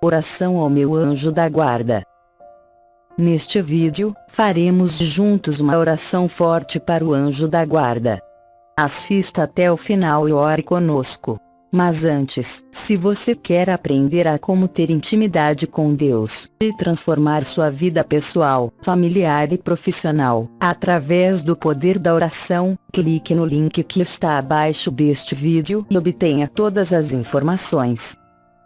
Oração ao meu anjo da guarda. Neste vídeo, faremos juntos uma oração forte para o anjo da guarda. Assista até o final e ore conosco. Mas antes, se você quer aprender a como ter intimidade com Deus e transformar sua vida pessoal, familiar e profissional, através do poder da oração, clique no link que está abaixo deste vídeo e obtenha todas as informações.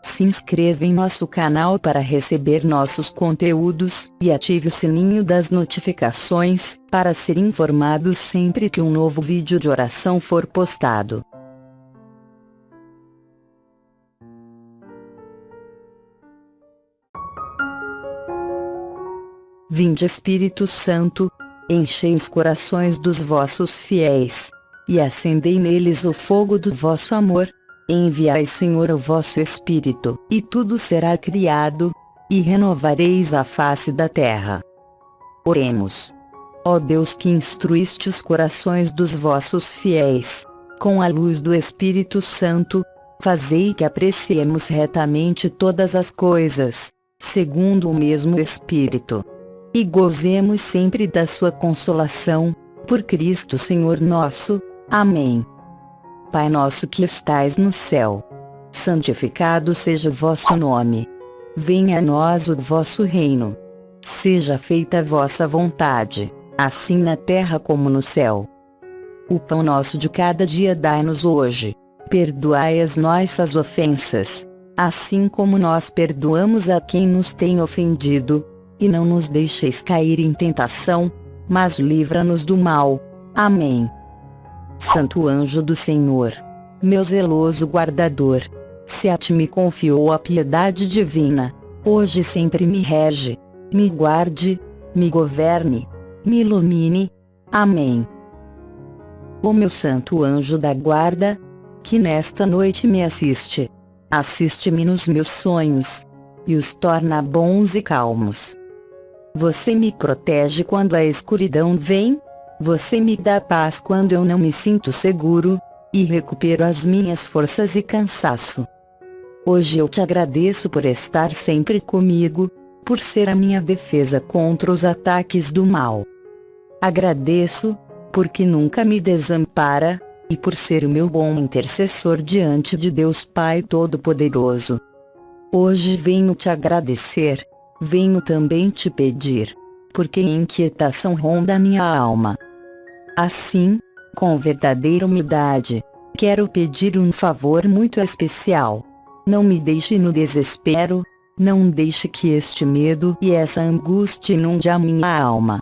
Se inscreva em nosso canal para receber nossos conteúdos, e ative o sininho das notificações, para ser informado sempre que um novo vídeo de oração for postado. Vinde Espírito Santo, enchei os corações dos vossos fiéis, e acendei neles o fogo do vosso amor. Enviai, Senhor, o vosso Espírito, e tudo será criado, e renovareis a face da terra. Oremos. Ó Deus que instruíste os corações dos vossos fiéis, com a luz do Espírito Santo, fazei que apreciemos retamente todas as coisas, segundo o mesmo Espírito. E gozemos sempre da sua consolação, por Cristo Senhor nosso. Amém. Pai nosso que estais no céu. Santificado seja o vosso nome. Venha a nós o vosso reino. Seja feita a vossa vontade, assim na terra como no céu. O pão nosso de cada dia dai-nos hoje. Perdoai as nossas ofensas, assim como nós perdoamos a quem nos tem ofendido. E não nos deixeis cair em tentação, mas livra-nos do mal. Amém. Santo anjo do Senhor, meu zeloso guardador, se a ti me confiou a piedade divina, hoje sempre me rege, me guarde, me governe, me ilumine. Amém. O meu santo anjo da guarda, que nesta noite me assiste, assiste-me nos meus sonhos, e os torna bons e calmos. Você me protege quando a escuridão vem, você me dá paz quando eu não me sinto seguro, e recupero as minhas forças e cansaço. Hoje eu te agradeço por estar sempre comigo, por ser a minha defesa contra os ataques do mal. Agradeço, porque nunca me desampara, e por ser o meu bom intercessor diante de Deus Pai Todo-Poderoso. Hoje venho te agradecer, venho também te pedir, porque inquietação ronda minha alma. Assim, com verdadeira humildade, quero pedir um favor muito especial. Não me deixe no desespero, não deixe que este medo e essa angústia inunde a minha alma.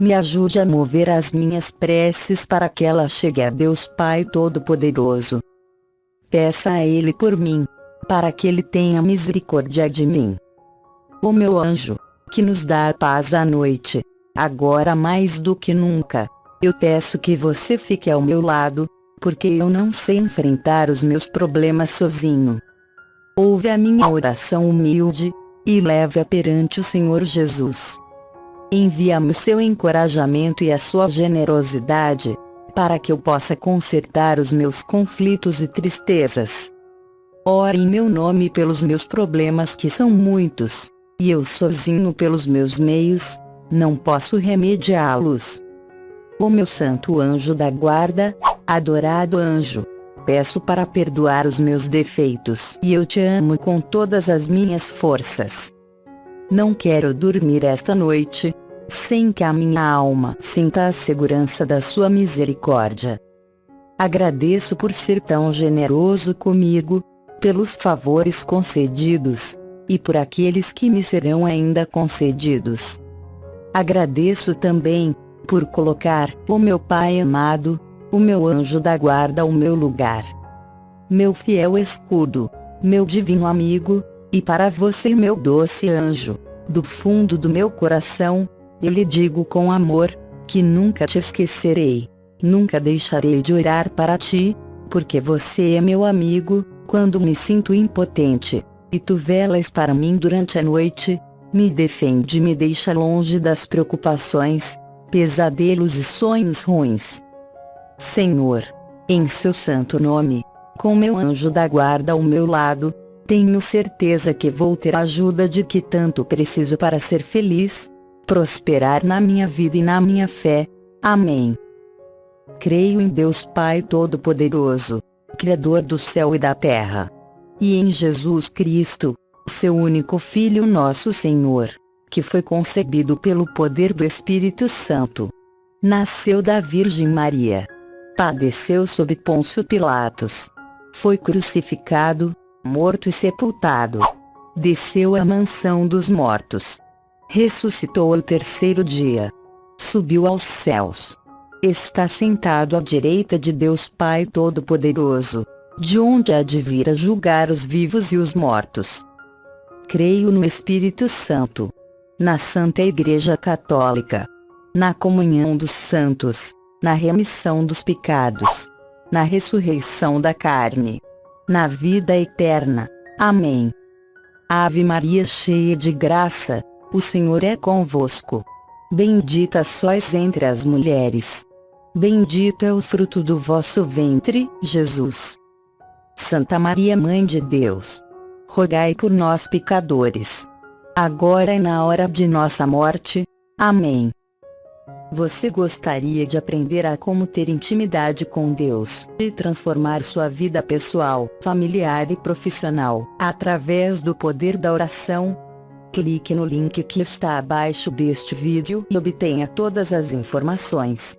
Me ajude a mover as minhas preces para que ela chegue a Deus Pai Todo-Poderoso. Peça a Ele por mim, para que Ele tenha misericórdia de mim. O meu anjo, que nos dá a paz à noite, agora mais do que nunca, eu peço que você fique ao meu lado, porque eu não sei enfrentar os meus problemas sozinho. Ouve a minha oração humilde, e leve-a perante o Senhor Jesus. Envia-me o seu encorajamento e a sua generosidade, para que eu possa consertar os meus conflitos e tristezas. Ore em meu nome pelos meus problemas que são muitos, e eu sozinho pelos meus meios, não posso remediá-los. O meu santo anjo da guarda, adorado anjo, peço para perdoar os meus defeitos e eu te amo com todas as minhas forças. Não quero dormir esta noite, sem que a minha alma sinta a segurança da sua misericórdia. Agradeço por ser tão generoso comigo, pelos favores concedidos, e por aqueles que me serão ainda concedidos. Agradeço também, por colocar o meu Pai amado, o meu anjo da guarda ao meu lugar. Meu fiel escudo, meu divino amigo, e para você meu doce anjo, do fundo do meu coração, eu lhe digo com amor, que nunca te esquecerei, nunca deixarei de orar para ti, porque você é meu amigo, quando me sinto impotente, e tu velas para mim durante a noite, me defende e me deixa longe das preocupações, pesadelos e sonhos ruins. Senhor, em seu santo nome, com meu anjo da guarda ao meu lado, Tenho certeza que vou ter a ajuda de que tanto preciso para ser feliz, prosperar na minha vida e na minha fé. Amém. Creio em Deus Pai Todo-Poderoso, Criador do céu e da terra, e em Jesus Cristo, seu único Filho, nosso Senhor, que foi concebido pelo poder do Espírito Santo. Nasceu da Virgem Maria. Padeceu sob Pôncio Pilatos. Foi crucificado, morto e sepultado. Desceu à mansão dos mortos. Ressuscitou ao terceiro dia. Subiu aos céus. Está sentado à direita de Deus Pai Todo-Poderoso, de onde há de vir a julgar os vivos e os mortos. Creio no Espírito Santo, na Santa Igreja Católica, na comunhão dos santos, na remissão dos pecados, na ressurreição da carne, na vida eterna. Amém. Ave Maria cheia de graça, o Senhor é convosco. Bendita sois entre as mulheres. Bendito é o fruto do vosso ventre, Jesus. Santa Maria Mãe de Deus, rogai por nós pecadores, agora e na hora de nossa morte. Amém. Você gostaria de aprender a como ter intimidade com Deus e transformar sua vida pessoal, familiar e profissional através do poder da oração? Clique no link que está abaixo deste vídeo e obtenha todas as informações.